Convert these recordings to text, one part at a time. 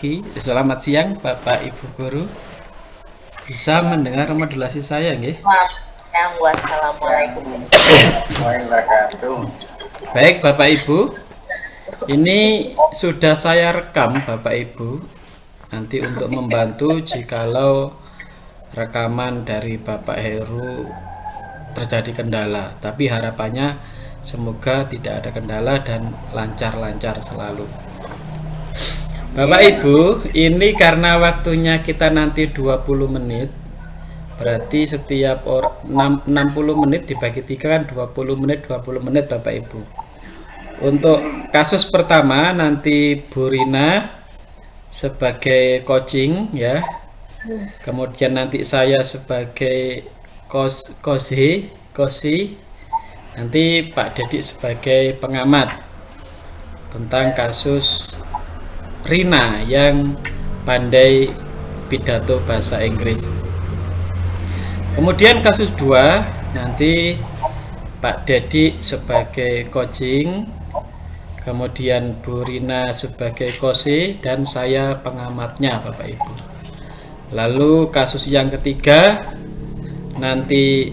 pagi, selamat siang Bapak Ibu Guru. Bisa mendengar modulasi saya nggih? Wassalamualaikum Baik Bapak Ibu. Ini sudah saya rekam Bapak Ibu. Nanti untuk membantu jikalau rekaman dari Bapak Heru terjadi kendala. Tapi harapannya semoga tidak ada kendala dan lancar-lancar selalu. Bapak Ibu, ini karena waktunya kita nanti 20 menit. Berarti setiap or, 6, 60 menit dibagi 3 kan 20 menit 20 menit Bapak Ibu. Untuk kasus pertama nanti Bu Rina sebagai coaching ya. Kemudian nanti saya sebagai kos kosi kosi nanti Pak Dedik sebagai pengamat tentang kasus Rina yang pandai pidato bahasa Inggris. Kemudian kasus 2 nanti Pak Dedi sebagai coaching, kemudian Bu Rina sebagai kosi dan saya pengamatnya Bapak Ibu. Lalu kasus yang ketiga nanti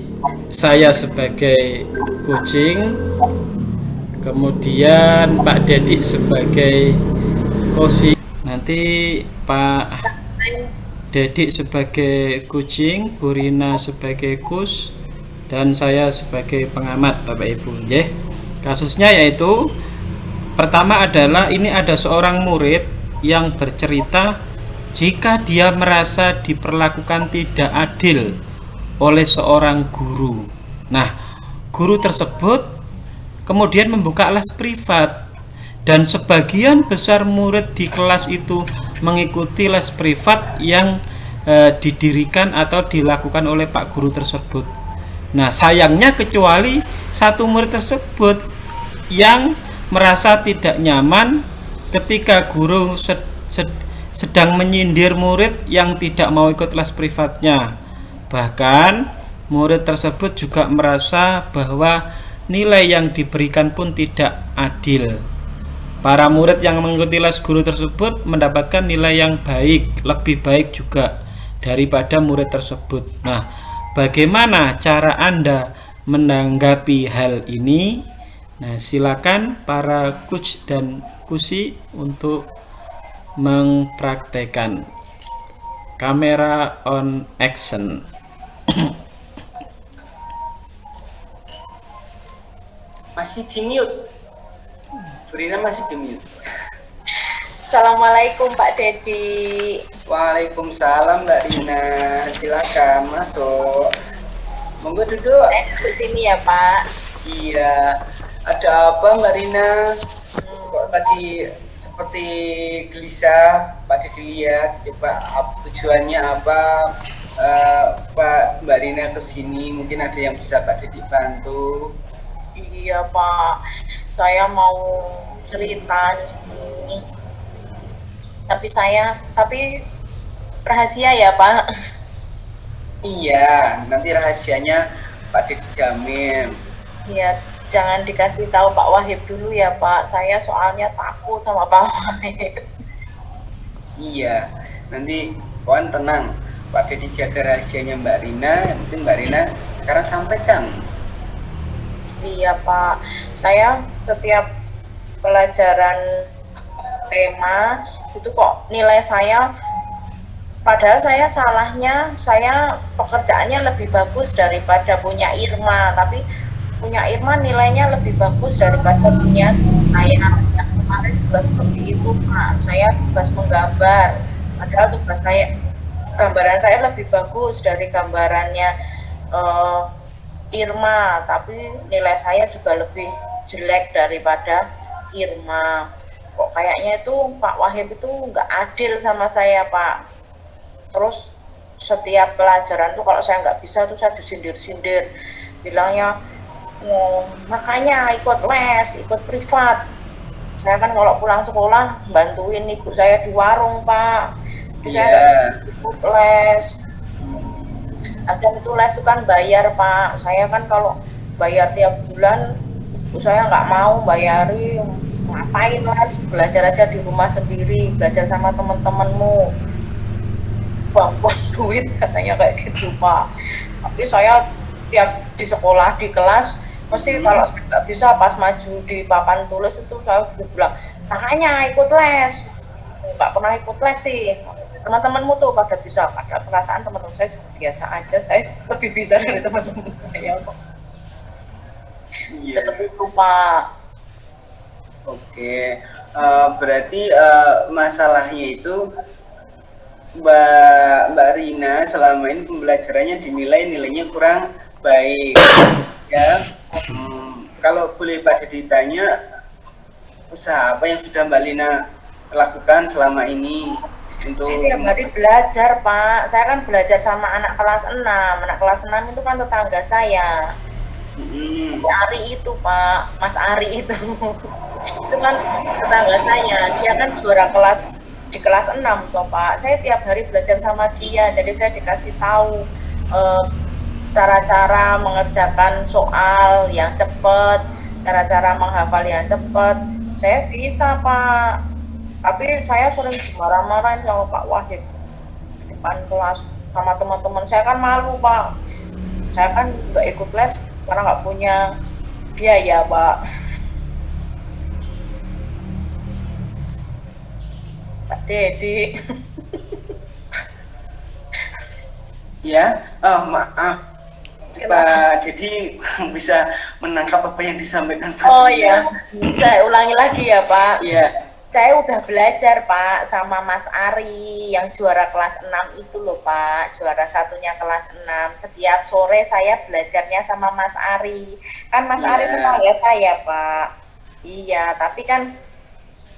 saya sebagai coaching, kemudian Pak Dedi sebagai Kosi. Nanti Pak Dedik sebagai kucing Burina sebagai kus dan saya sebagai pengamat Bapak Ibu. Ya kasusnya yaitu pertama adalah ini ada seorang murid yang bercerita jika dia merasa diperlakukan tidak adil oleh seorang guru. Nah guru tersebut kemudian membuka les privat dan sebagian besar murid di kelas itu mengikuti les privat yang e, didirikan atau dilakukan oleh Pak Guru tersebut. Nah, sayangnya kecuali satu murid tersebut yang merasa tidak nyaman ketika guru sed, sed, sedang menyindir murid yang tidak mau ikut les privatnya. Bahkan murid tersebut juga merasa bahwa nilai yang diberikan pun tidak adil. Para murid yang mengikuti les guru tersebut mendapatkan nilai yang baik, lebih baik juga daripada murid tersebut. Nah, bagaimana cara Anda menanggapi hal ini? Nah, silakan para coach dan kusi untuk mempraktekkan kamera on action. Masih di mute. Furina masih di Assalamualaikum Pak Dedi. Waalaikumsalam Mbak Rina. Silakan masuk. Monggo duduk. Eh, duduk sini ya Pak. Iya. Ada apa Mbak Rina? Hmm. Kok tadi seperti gelisah Pak Dedi lihat coba tujuannya apa uh, Pak Mbak Rina ke sini mungkin ada yang bisa Pak Dedi bantu iya Pak saya mau cerita ini. Tapi saya tapi rahasia ya Pak. Iya nanti rahasianya Pak Dedi jamin. Iya jangan dikasih tahu Pak Wahib dulu ya Pak. Saya soalnya takut sama Pak Wahib. Iya nanti kawan tenang. Pak Dedi jaga rahasianya Mbak Rina nanti Mbak Rina sekarang sampaikan Iya Pak, saya setiap pelajaran tema itu kok nilai saya padahal saya salahnya saya pekerjaannya lebih bagus daripada punya Irma. Tapi punya Irma nilainya lebih bagus daripada punya saya. Yang kemarin juga seperti itu Pak. Saya tugas menggambar. Padahal tugas saya gambaran saya lebih bagus dari gambarannya uh, Irma tapi nilai saya juga lebih jelek daripada Irma. Kok kayaknya itu Pak Wahib itu nggak adil sama saya Pak. Terus setiap pelajaran tuh kalau saya nggak bisa tuh saya disindir-sindir. Bilangnya oh, makanya ikut les ikut privat. Saya kan kalau pulang sekolah bantuin ibu saya di warung Pak. Yeah. saya iya. ikut les agen itu les itu kan bayar pak. Saya kan kalau bayar tiap bulan saya nggak mau bayari. Ngapain lah belajar aja di rumah sendiri belajar sama teman-temanmu. Buang-buang duit katanya kayak gitu pak. Tapi saya tiap di sekolah di kelas mesti hmm. kalau nggak bisa pas maju di papan tulis itu saya bilang makanya ikut les. Nggak pernah ikut les sih teman-temanmu tuh pada bisa pada perasaan teman-teman saya juga biasa aja. Saya lebih bisa dari teman-teman saya kok. Yeah. itu pak oke. Uh, berarti uh, masalahnya itu Mbak Mbak Rina selama ini pembelajarannya dinilai nilainya kurang baik. Ya hmm, kalau boleh pada ditanya usaha apa yang sudah Mbak Lina lakukan selama ini untuk Saya tiap hari belajar Pak. Saya kan belajar sama anak kelas 6 anak kelas 6 itu kan tetangga saya. Hmm. si Ari itu Pak. Mas Ari itu. Itu kan tetangga saya. Dia kan juara kelas di kelas 6 toh Pak. Saya tiap hari belajar sama dia. Jadi saya dikasih tahu eh, cara-cara mengerjakan soal yang cepat, cara-cara menghafal yang cepat. Saya bisa, Pak. Tapi saya sering marah-marahin sama Pak Wahid depan kelas sama teman-teman. Saya kan malu, Pak. Saya kan nggak ikut les karena nggak punya biaya, Pak. Pak Dedi. ya, oh, maaf Pak Dedi bisa menangkap apa yang disampaikan Pak. Oh iya, saya ulangi lagi ya Pak. Iya. Saya udah belajar Pak sama Mas Ari yang juara kelas 6 itu loh Pak, juara satunya kelas 6. Setiap sore saya belajarnya sama Mas Ari. Kan Mas yeah. Ari tetangga saya Pak. Iya, tapi kan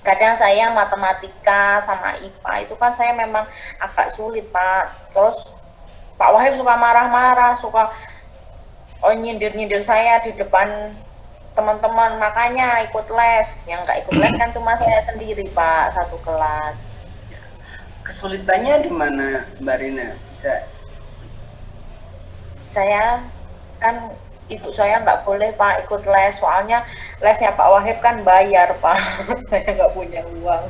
kadang saya matematika sama IPA itu kan saya memang agak sulit Pak. Terus Pak Wahid suka marah-marah, suka oh nyindir-nyindir saya di depan teman-teman makanya ikut les. Yang nggak ikut les kan cuma saya sendiri pak satu kelas. Kesulitannya di mana mbak Rina? Bisa saya kan ibu saya nggak boleh pak ikut les. Soalnya lesnya Pak Wahib kan bayar pak. Saya nggak punya uang.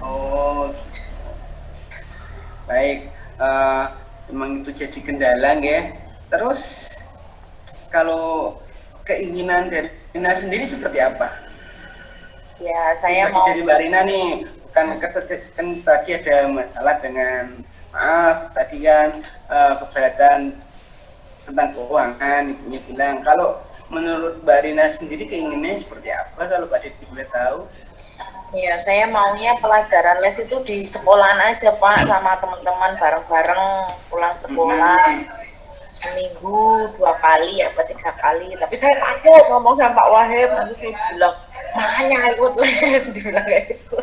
Oh baik. Uh, emang itu jadi kendala ya Terus kalau keinginan dari Rina sendiri seperti apa? Ya, saya mau jadi Mbak Rina nih, bukan kan tadi ada masalah dengan maaf tadi kan uh, keberatan tentang keuangan ibunya bilang kalau menurut Mbak Rina sendiri keinginannya seperti apa kalau Pak Dedi boleh tahu? Ya, saya maunya pelajaran les itu di sekolahan aja Pak sama teman-teman bareng-bareng pulang sekolah. Hmm seminggu dua kali apa tiga kali. Tapi saya takut ngomong sama Pak Wahib nanti dia bilang makanya ikut les dibilang kayak gitu.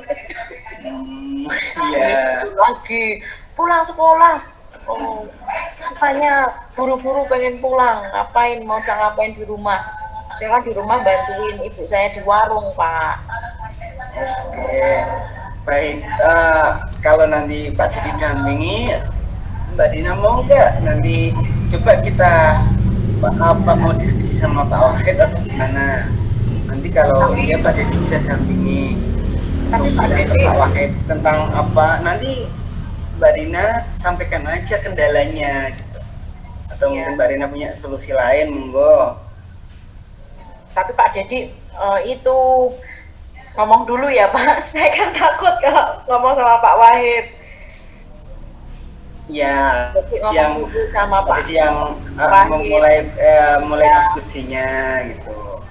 Hmm, yeah. lagi pulang sekolah. Oh makanya buru-buru pengen pulang ngapain mau ngapain di rumah. Saya kan di rumah bantuin ibu saya di warung Pak. Oke baik. Uh, kalau nanti Pak Jadi dampingi Mbak Dina mau nggak nanti coba kita apa mau diskusi sama Pak Wahid atau gimana? Nanti kalau tapi, dia Pak Dedi bisa dampingi tapi Pak Dedi Pak Wahid tentang apa. Nanti Mbak Rina sampaikan aja kendalanya gitu. Atau ya. mungkin Mbak Rina punya solusi lain monggo. Tapi Pak Dedi uh, itu ngomong dulu ya Pak. Saya kan takut kalau ngomong sama Pak Wahid ya yang sama Pak jadi yang uh, memulai uh, mulai ya. diskusinya gitu.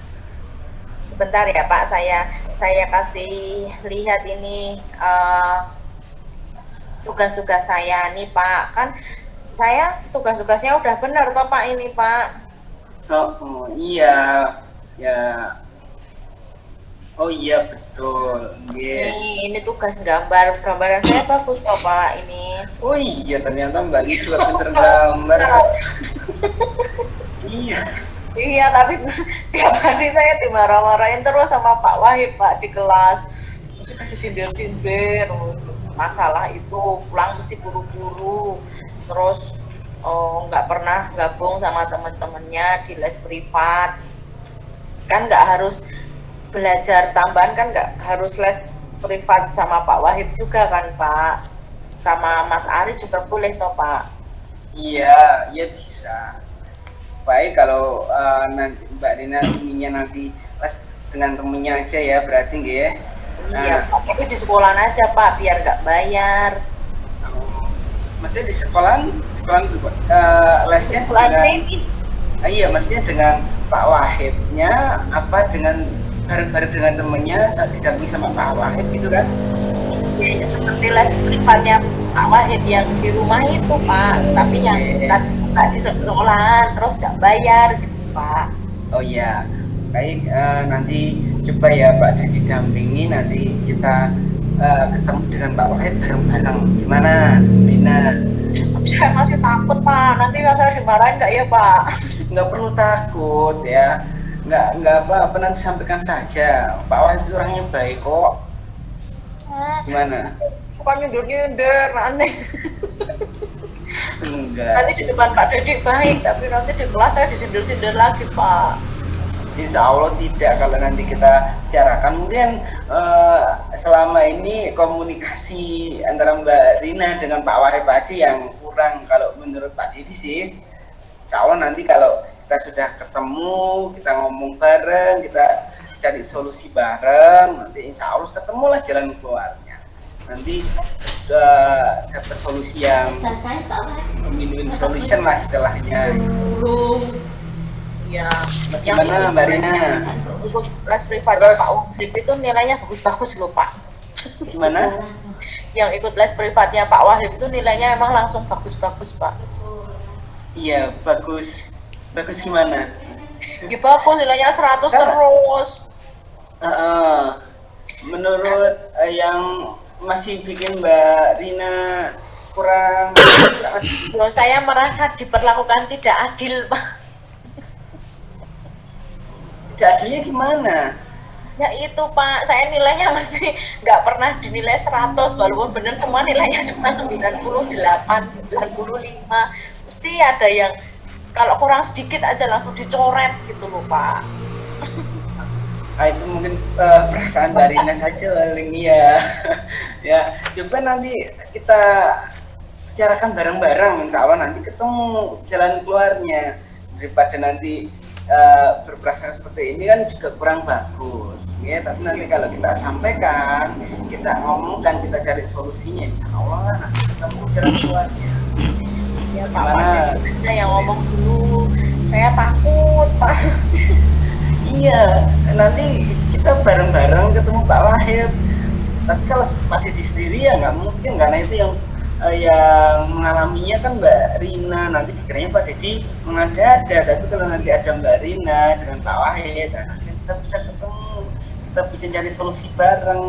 Sebentar ya Pak. Saya saya kasih lihat ini uh, tugas-tugas saya nih Pak. Kan saya tugas-tugasnya udah benar toh Pak ini Pak? Oh, oh iya. Ya Oh iya betul. Yeah. Ini, ini tugas gambar. Gambaran saya bagus kok Pak ini. Oh iya ternyata Mbak Li juga pinter gambar. iya. Iya tapi tiap hari saya dimarah-marahin terus sama Pak Wahid Pak di kelas. Mesti disindir-sindir masalah itu pulang mesti buru-buru terus oh nggak pernah gabung sama teman-temannya di les privat kan nggak harus belajar tambahan kan nggak harus les privat sama Pak Wahid juga kan Pak? Sama Mas Ari juga boleh toh Pak. Iya ya bisa. Baik kalau uh, nanti Mbak Dina inginnya nanti les dengan temennya aja ya berarti nggak ya? Iya nah, tapi di sekolah aja Pak biar nggak bayar. Oh, maksudnya di sekolah sekolah uh, lesnya sekolah dengan, uh, iya maksudnya dengan Pak Wahidnya apa dengan bareng-bareng dengan temennya saat didampingi sama Pak Wahid gitu kan? Ya, ya seperti les privatnya Pak Wahid yang di rumah itu Pak. Tapi yang yeah. tapi nggak di sekolah terus nggak bayar gitu Pak. Oh iya. Baik uh, nanti coba ya Pak dan didampingi. Nanti kita uh, ketemu dengan Pak Wahid bareng-bareng. Gimana Bina saya masih takut Pak. Nanti saya dimarahin nggak ya Pak? Nggak perlu takut ya nggak nggak apa apa nanti sampaikan saja. Pak Wahid itu orangnya baik kok. Gimana? suka nyundur nyundur nanti enggak. Nanti di depan Pak Dedi baik tapi nanti di kelas saya disindir sindir lagi Pak. Insya Allah tidak kalau nanti kita bicarakan. Mungkin uh, selama ini komunikasi antara Mbak Rina dengan Pak Wahid Paci yang kurang kalau menurut Pak Didi sih. Insya Allah nanti kalau kita sudah ketemu kita ngomong bareng kita cari solusi bareng nanti insya Allah ketemulah jalan keluarnya. Nanti uh, dapat solusi yang win-win solution lah istilahnya. Ya gimana Mbak Rina? untuk les privat Pak Wahid itu nilainya bagus-bagus loh Pak. Gimana? Yang ikut les privatnya Pak Wahid itu nilainya memang langsung bagus-bagus Pak. Iya bagus bagus gimana? Ya bagus nilainya 100 terus. Uh, menurut uh, yang masih bikin Mbak Rina kurang Loh, saya merasa diperlakukan tidak adil Pak. Tidak adilnya gimana? Ya itu Pak. Saya nilainya mesti nggak pernah dinilai 100 walaupun benar semua nilainya cuma 98 95 mesti ada yang kalau kurang sedikit aja langsung dicoret gitu loh pak. Ah, itu mungkin uh, perasaan Barina saja paling ya ya coba nanti kita bicarakan bareng-bareng. Insya Allah nanti ketemu jalan keluarnya. Daripada nanti uh, berprasangka seperti ini kan juga kurang bagus. Ya tapi nanti kalau kita sampaikan kita ngomongkan kita cari solusinya. Insya Allah nanti ketemu jalan keluarnya ya Pak. Wahid yang ngomong dulu. Saya takut Pak. Iya nanti kita bareng-bareng ketemu Pak Wahid. Tapi kalau Pak Didi sendiri ya nggak mungkin karena itu yang uh, yang mengalaminya kan Mbak Rina. Nanti dikiranya Pak Dedi mengada-ada. Tapi kalau nanti ada Mbak Rina dengan Pak Wahid nah, kita bisa ketemu. Kita bisa cari solusi bareng.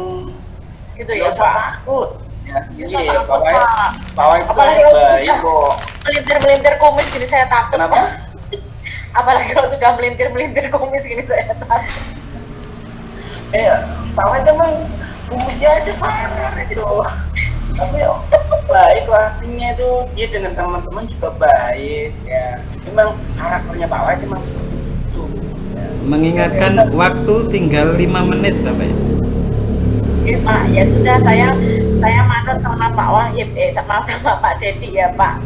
Gitu ya Pak. takut ya iya ya, Pak Wahid Pak Wahid itu baik kok melintir-melintir kumis gini saya takut. Kenapa? Apalagi kalau sudah melintir-melintir kumis gini saya takut. Eh, aja bang, kumisnya aja sangar itu. Tapi baik kok artinya itu dia dengan teman-teman juga baik ya. Memang karakternya Pak Wahid memang seperti itu. Ya. Mengingatkan ya, waktu tinggal lima menit Bapak. Ya Pak, ya sudah saya saya manut sama Pak Wahid, eh sama sama Pak Dedi ya Pak.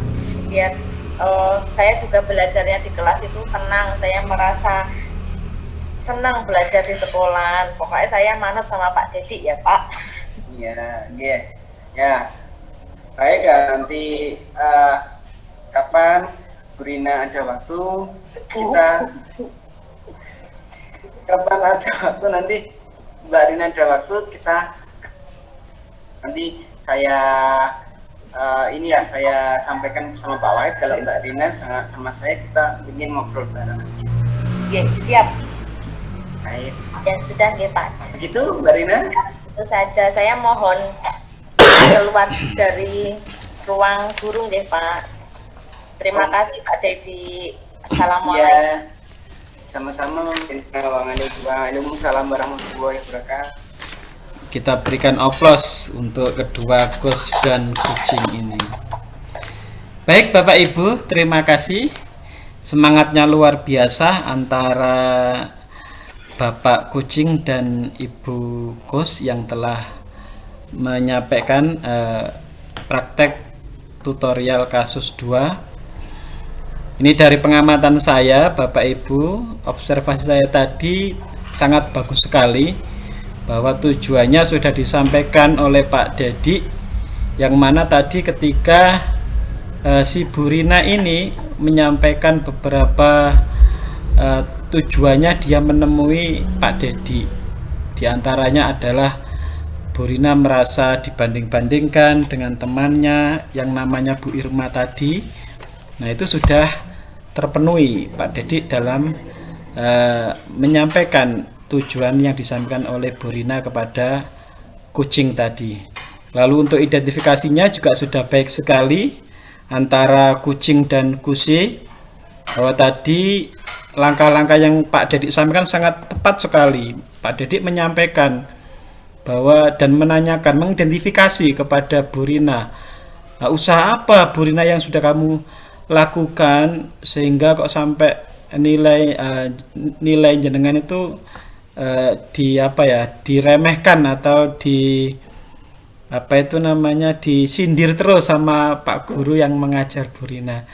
Biar uh, saya juga belajarnya di kelas itu tenang. Saya merasa senang belajar di sekolah. Pokoknya saya manut sama Pak Dedi ya Pak. Iya iya. Ya. Baik ya nanti uh, kapan? Burina ada waktu kita kapan ada waktu? Nanti Mbak Rina ada waktu kita nanti saya uh, ini ya saya sampaikan sama Pak Wahid kalau Mbak Rina sangat sama saya kita ingin ngobrol bareng. Oke, siap. Baik. Dan sudah ya Pak. Begitu Mbak Rina? Itu saja. Saya mohon keluar dari ruang guru deh Pak. Terima oh. kasih Pak Dedi. Assalamualaikum. Ya. Sama-sama. Waalaikumsalam warahmatullahi wabarakatuh kita berikan oplos untuk kedua kus dan kucing ini. Baik Bapak Ibu terima kasih. Semangatnya luar biasa antara Bapak Kucing dan Ibu Kus yang telah menyampaikan eh, praktek tutorial kasus 2 ini dari pengamatan saya Bapak Ibu. Observasi saya tadi sangat bagus sekali bahwa tujuannya sudah disampaikan oleh Pak Dedi yang mana tadi ketika uh, si Burina ini menyampaikan beberapa uh, tujuannya dia menemui Pak Dedi. Di antaranya adalah Burina merasa dibanding-bandingkan dengan temannya yang namanya Bu Irma tadi. Nah itu sudah terpenuhi Pak Dedi dalam uh, menyampaikan tujuan yang disampaikan oleh Borina kepada kucing tadi. Lalu untuk identifikasinya juga sudah baik sekali antara kucing dan kusi. Bahwa tadi langkah-langkah yang Pak Dedik sampaikan sangat tepat sekali. Pak Dedik menyampaikan bahwa dan menanyakan mengidentifikasi kepada Burina nah, usaha apa Burina yang sudah kamu lakukan sehingga kok sampai nilai uh, nilai jenengan itu uh, di apa ya diremehkan atau di apa itu namanya disindir terus sama Pak Guru yang mengajar Burina.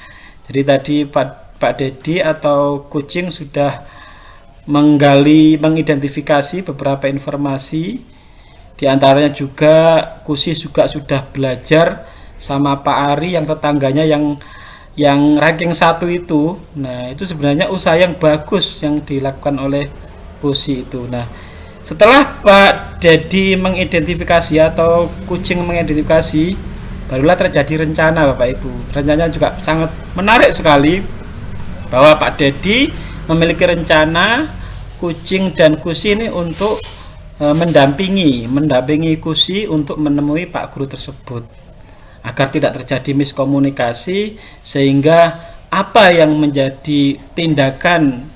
Jadi tadi Pak Pak Dedi atau kucing sudah menggali mengidentifikasi beberapa informasi di antaranya juga Kusi juga sudah belajar sama Pak Ari yang tetangganya yang yang ranking satu itu nah itu sebenarnya usaha yang bagus yang dilakukan oleh pusi itu. Nah, setelah Pak Dedi mengidentifikasi atau kucing mengidentifikasi, barulah terjadi rencana Bapak Ibu. Rencananya juga sangat menarik sekali bahwa Pak Dedi memiliki rencana kucing dan kusi ini untuk e, mendampingi, mendampingi kusi untuk menemui Pak Guru tersebut agar tidak terjadi miskomunikasi sehingga apa yang menjadi tindakan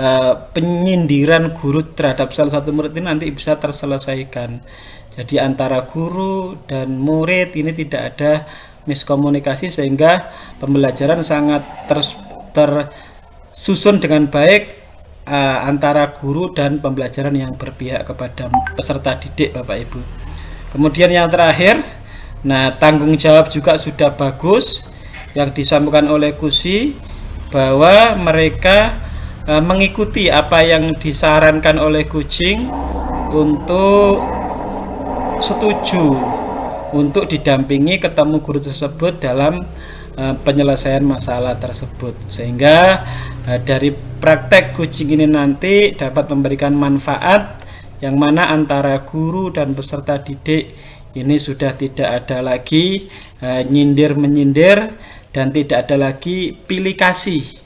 uh, penyindiran guru terhadap salah satu murid ini nanti bisa terselesaikan. Jadi antara guru dan murid ini tidak ada miskomunikasi sehingga pembelajaran sangat ter, tersusun dengan baik uh, antara guru dan pembelajaran yang berpihak kepada peserta didik Bapak Ibu. Kemudian yang terakhir, nah tanggung jawab juga sudah bagus yang disampaikan oleh Kusi bahwa mereka e, mengikuti apa yang disarankan oleh kucing untuk setuju untuk didampingi ketemu guru tersebut dalam e, penyelesaian masalah tersebut. Sehingga e, dari praktek kucing ini nanti dapat memberikan manfaat yang mana antara guru dan peserta didik ini sudah tidak ada lagi nyindir menyindir dan tidak ada lagi pilih kasih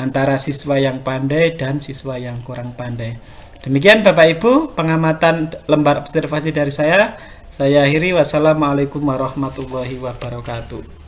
antara siswa yang pandai dan siswa yang kurang pandai. Demikian Bapak Ibu pengamatan lembar observasi dari saya. Saya akhiri wassalamualaikum warahmatullahi wabarakatuh.